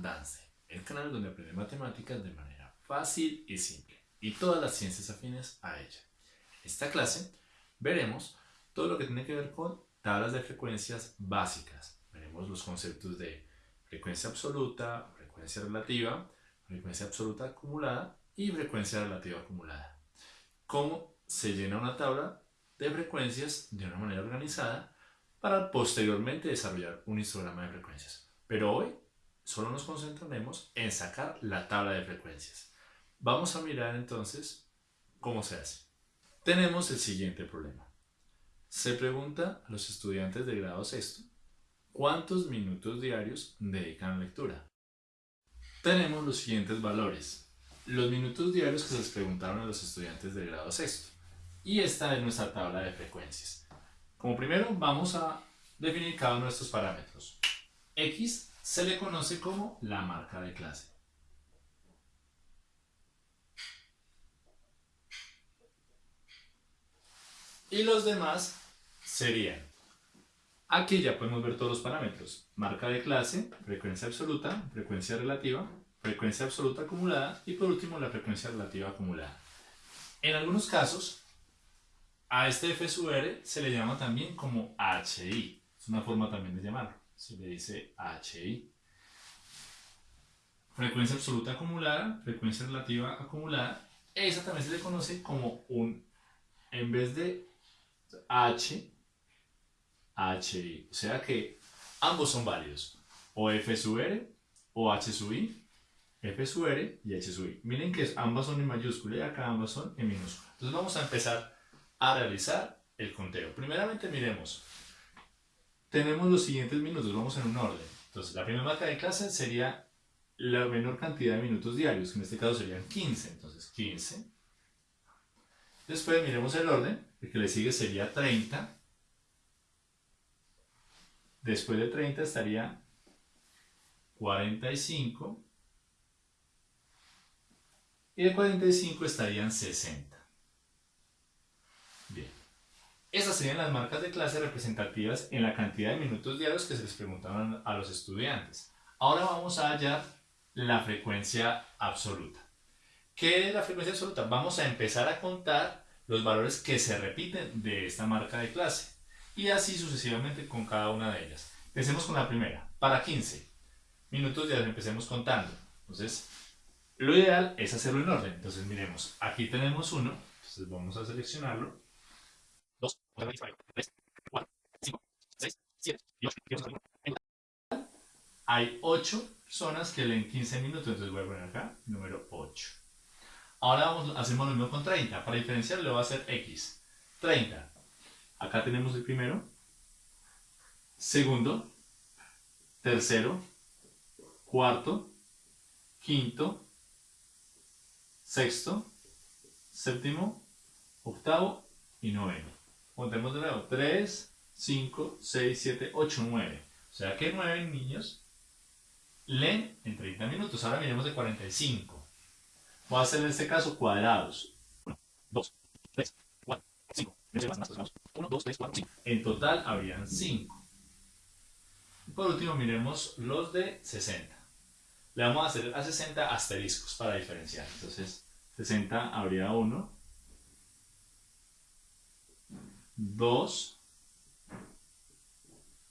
Dance, el canal donde aprende matemáticas de manera fácil y simple, y todas las ciencias afines a ella. En esta clase veremos todo lo que tiene que ver con tablas de frecuencias básicas. Veremos los conceptos de frecuencia absoluta, frecuencia relativa, frecuencia absoluta acumulada y frecuencia relativa acumulada. Cómo se llena una tabla de frecuencias de una manera organizada para posteriormente desarrollar un histograma de frecuencias. Pero hoy solo nos concentraremos en sacar la tabla de frecuencias. Vamos a mirar entonces cómo se hace. Tenemos el siguiente problema. Se pregunta a los estudiantes de grado sexto cuántos minutos diarios dedican a lectura. Tenemos los siguientes valores. Los minutos diarios que se les preguntaron a los estudiantes de grado sexto. Y esta es nuestra tabla de frecuencias. Como primero vamos a definir cada uno de estos parámetros. X se le conoce como la marca de clase. Y los demás serían, aquí ya podemos ver todos los parámetros, marca de clase, frecuencia absoluta, frecuencia relativa, frecuencia absoluta acumulada y por último la frecuencia relativa acumulada. En algunos casos a este F se le llama también como HI. Es una forma también de llamarlo. Se le dice HI. Frecuencia absoluta acumulada, frecuencia relativa acumulada. Esa también se le conoce como un, en vez de H, HI. O sea que ambos son válidos. O F sub R o H sub I. F sub R y H sub I. Miren que ambas son en mayúscula y acá ambas son en minúscula. Entonces vamos a empezar a realizar el conteo. Primeramente miremos, tenemos los siguientes minutos, vamos en un orden. Entonces la primera marca de clase sería la menor cantidad de minutos diarios, que en este caso serían 15, entonces 15. Después miremos el orden, el que le sigue sería 30. Después de 30 estaría 45. Y de 45 estarían 60. Bien. Esas serían las marcas de clase representativas en la cantidad de minutos diarios que se les preguntaban a los estudiantes. Ahora vamos a hallar la frecuencia absoluta. ¿Qué es la frecuencia absoluta? Vamos a empezar a contar los valores que se repiten de esta marca de clase y así sucesivamente con cada una de ellas. Empecemos con la primera. Para 15 minutos diarios empecemos contando. Entonces, lo ideal es hacerlo en orden. Entonces, miremos, aquí tenemos uno, entonces vamos a seleccionarlo 2, 3, 4, 5, 6, 7 y 8. Hay 8 personas que leen 15 minutos, entonces voy a poner acá número 8. Ahora vamos, hacemos lo mismo con 30. Para diferenciar le voy a hacer X. 30. Acá tenemos el primero, segundo, tercero, cuarto, quinto, sexto, séptimo, octavo y noveno. Contemos de nuevo. 3, 5, 6, 7, 8, 9. O sea que 9 niños leen en 30 minutos. Ahora miremos de 45. Voy a hacer en este caso cuadrados. 1, 2, 3, 4, 5. 1, 2, 3, 4, 5. En total habrían 5. Por último miremos los de 60. Le vamos a hacer a 60 asteriscos para diferenciar. Entonces 60 habría 1, 2,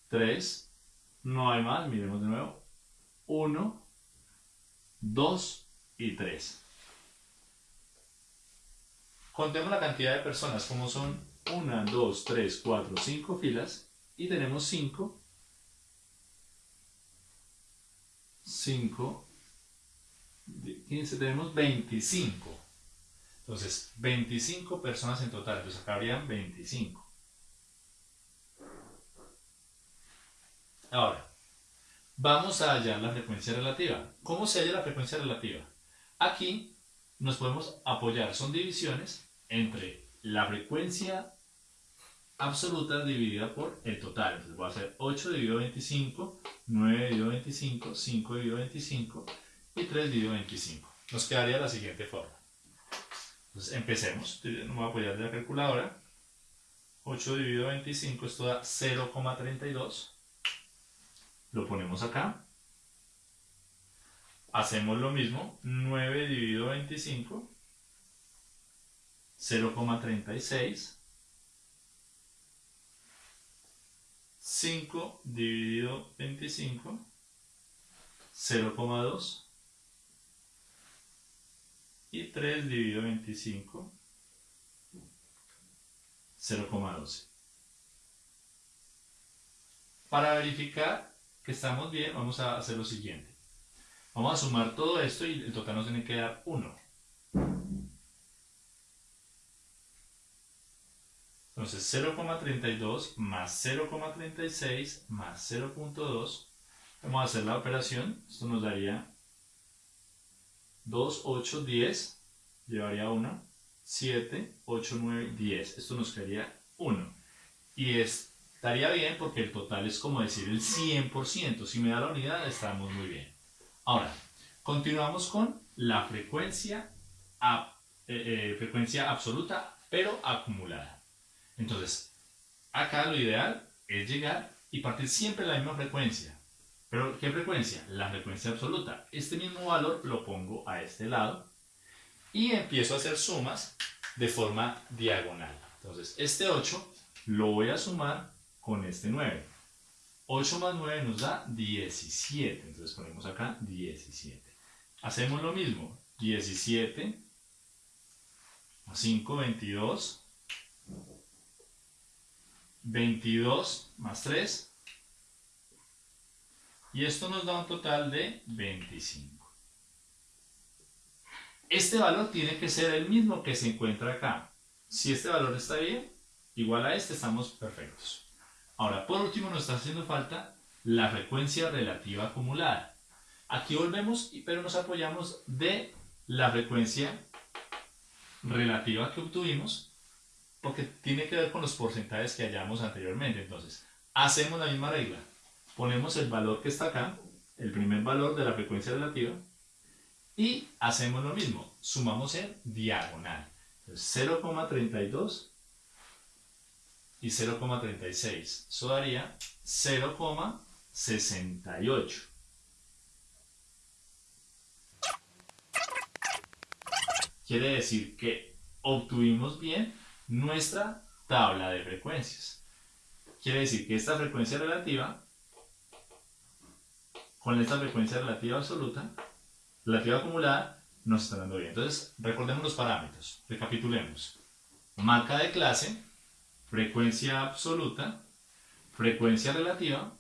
3, no hay más, miremos de nuevo, 1, 2 y 3. Contemos la cantidad de personas, como son 1, 2, 3, 4, 5 filas, y tenemos 5, 5, 15, tenemos 25. Entonces, 25 personas en total, entonces acá habrían 25. Ahora, vamos a hallar la frecuencia relativa. ¿Cómo se halla la frecuencia relativa? Aquí nos podemos apoyar, son divisiones entre la frecuencia absoluta dividida por el total. Entonces voy a hacer 8 dividido 25, 9 dividido 25, 5 dividido 25 y 3 dividido 25. Nos quedaría la siguiente forma. Entonces empecemos. No voy a apoyar de la calculadora. 8 dividido 25, esto da 0,32. Lo ponemos acá. hacemos lo mismo, 9 dividido 25, 0,36, 5 dividido 25, 0,2 y 3 dividido 25, 0,12. Para verificar que estamos bien, vamos a hacer lo siguiente. Vamos a sumar todo esto y el total nos tiene que dar 1. Entonces 0,32 más 0,36 más 0,2. Vamos a hacer la operación. Esto nos daría 2, 8, 10. Llevaría 1. 7, 8, 9, 10. Esto nos quedaría 1. Y estaría bien porque el total es como decir el 100%. Si me da la unidad, estamos muy bien. Ahora, continuamos con la frecuencia, eh, eh, frecuencia absoluta, pero acumulada. Entonces, acá lo ideal es llegar y partir siempre la misma frecuencia. ¿Pero qué frecuencia? La frecuencia absoluta. Este mismo valor lo pongo a este lado y empiezo a hacer sumas de forma diagonal. Entonces, este 8 lo voy a sumar con este 9. 8 más 9 nos da 17. Entonces ponemos acá 17. Hacemos lo mismo. 17 más 5, 22 22 más 3. Y esto nos da un total de 25. Este valor tiene que ser el mismo que se encuentra acá. Si este valor está bien, igual a este, estamos perfectos. Ahora, por último, nos está haciendo falta la frecuencia relativa acumulada. Aquí volvemos, pero nos apoyamos de la frecuencia relativa que obtuvimos porque tiene que ver con los porcentajes que hallamos anteriormente. Entonces, hacemos la misma regla. Ponemos el valor que está acá, el primer valor de la frecuencia relativa, y hacemos lo mismo. Sumamos en diagonal. 0,32 y 0,36. Eso daría 0,68. Quiere decir que obtuvimos bien nuestra tabla de frecuencias. Quiere decir que esta frecuencia relativa con esta frecuencia relativa absoluta, relativa acumulada, nos está dando bien. Entonces, recordemos los parámetros. Recapitulemos. Marca de clase, frecuencia absoluta, frecuencia relativa,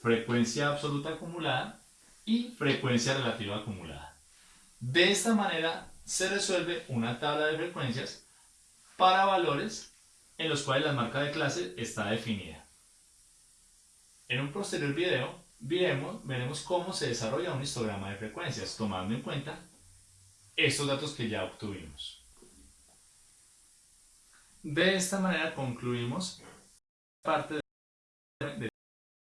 frecuencia absoluta acumulada y frecuencia relativa acumulada. De esta manera se resuelve una tabla de frecuencias para valores en los cuales la marca de clase está definida. En un posterior video veremos cómo se desarrolla un histograma de frecuencias tomando en cuenta estos datos que ya obtuvimos. De esta manera concluimos parte de